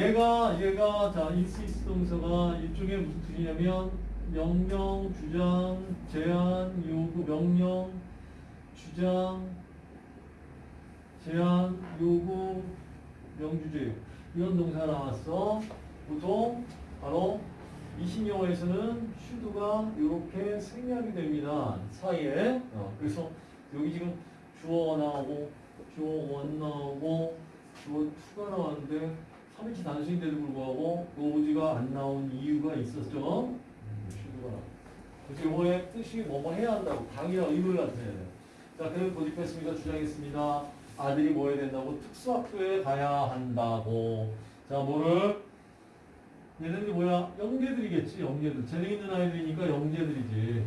얘가 얘가 자 insist 동사가 이쪽에 무슨 뜻이냐면 명령, 주장, 제한, 요구, 명령, 주장, 제한, 요구, 명주제 이런 동사 나왔어. 보통 바로 이신영어에서는 슈드가 이렇게 생략이 됩니다. 사이에. 어, 그래서 여기 지금 주어가 나오고 주어 원 나오고 주어 투가 나왔는데 3일치 단수인데도 불구하고 노지가 안 나온 이유가 있었죠. 음. 그래서 이거의 뜻이 뭐뭐 해야 한다고 당이나 의무를 나타내야 돼요. 자, 그럼 고집했습니다. 주장했습니다. 아들이 뭐 해야 된다고? 특수학교에 가야 한다고. 자, 뭐를? 얘네들이 뭐야? 영재들이겠지, 영재들. 재능 있는 아이들이니까 영재들이지.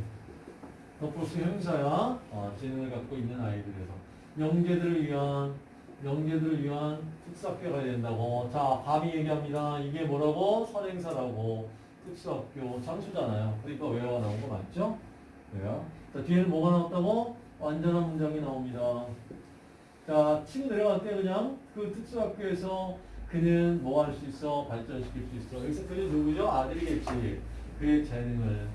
더 플러스 형사야. 어, 재능을 갖고 있는 아이들에서. 영재들을 위한, 영재들을 위한 특수학교에 가야 된다고. 자, 밤이 얘기합니다. 이게 뭐라고? 선행사라고. 특수학교 장수잖아요. 그러니까 외화가 나온 거 맞죠? 왜요? 자, 뒤에는 뭐가 나왔다고? 완전한 문장이 나옵니다. 자, 치고 내려갈 때 그냥 그 특수학교에서 그는 뭐 할 수 있어? 발전시킬 수 있어. 여기서 그는 누구죠? 아들이겠지. 그의 재능을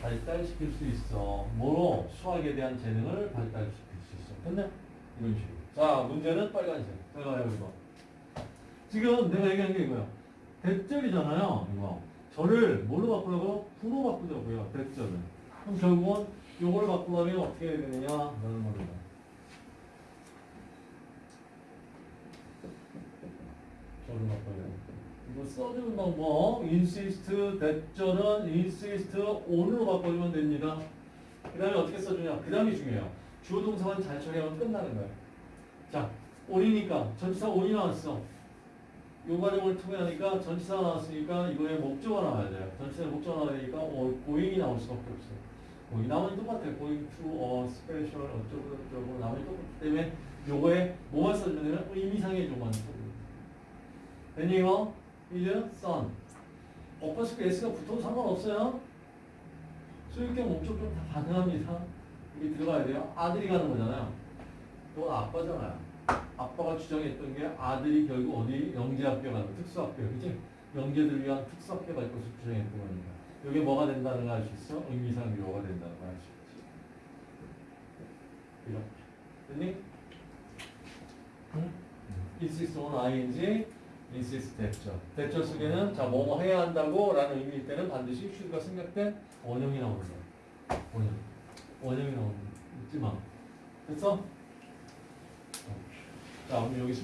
발달시킬 수 있어. 뭐로? 수학에 대한 재능을 발달시킬 수 있어. 됐네? 이런 식으로. 자, 문제는 빨간색. 내가요, 이거. 지금 내가 얘기한 게 이거야. 대절이잖아요, 이거. 저를 뭘로 바꾸라고? 부로 바꾸자고요, 대절을. 그럼 결국은 요걸 바꾸려면 어떻게 해야 되느냐? 라는 겁니다. 저를 바꿔야 돼. 이거 써주는 방법, insist, 대절은 insist on으로 바꿔주면 됩니다. 그 다음에 어떻게 써주냐? 그 다음이 중요해요. 주어 동사만 잘 처리하면 끝나는 거예요. 자, on이니까 전치사 on이 나왔어. 요 과정을 통해 하니까 전치사가 나왔으니까 이거에 목적어가 나와야 돼요. 전치사에 목적어가 나와야 되니까 어, 고잉이 나올 수밖에 없어요. 고잉 나머지 똑같아요. going to a special 어쩌고 저쩌고 나머지 똑같기 때문에 요거에 뭐만 써주면 의미상의 조만 써주면 됐니 이거? 이제 son 어퍼스크 s가 붙어도 상관없어요. 소유격 목적격 다 가능합니다. 이게 들어가야 돼요. 아들이 가는 거잖아요. 또 아빠잖아요. 아빠가 주장했던 게 아들이 결국 어디 영재학교 가는 특수학교 그지? 영재들 위한 특수학교 갈 것을 주장했던 거니까 이게 뭐가 된다는 걸 알 수 있어? 의미상 요가 된다는 걸 알 수 있지 이렇게 됐니? 응? insist on ing insist 대절 대절 속에는 자 뭐뭐 해야 한다고 라는 의미일 때는 반드시 should가 생략된 원형이 나오는 거야 원형 원형이 나오는 거 잊지 마. 됐어? 자, 그럼 여기